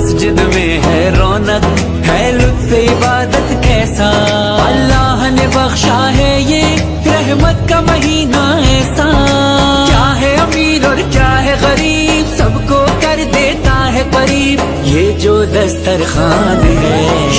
मस्जिद में है रौनक, है लुत्फ इबादत कैसा? अल्लाह ने बख्शा है ये, रहमत का महीना ऐसा। क्या है अमीर और क्या है गरीब, सबको कर देता है करीब। ये जो दस्तरखान है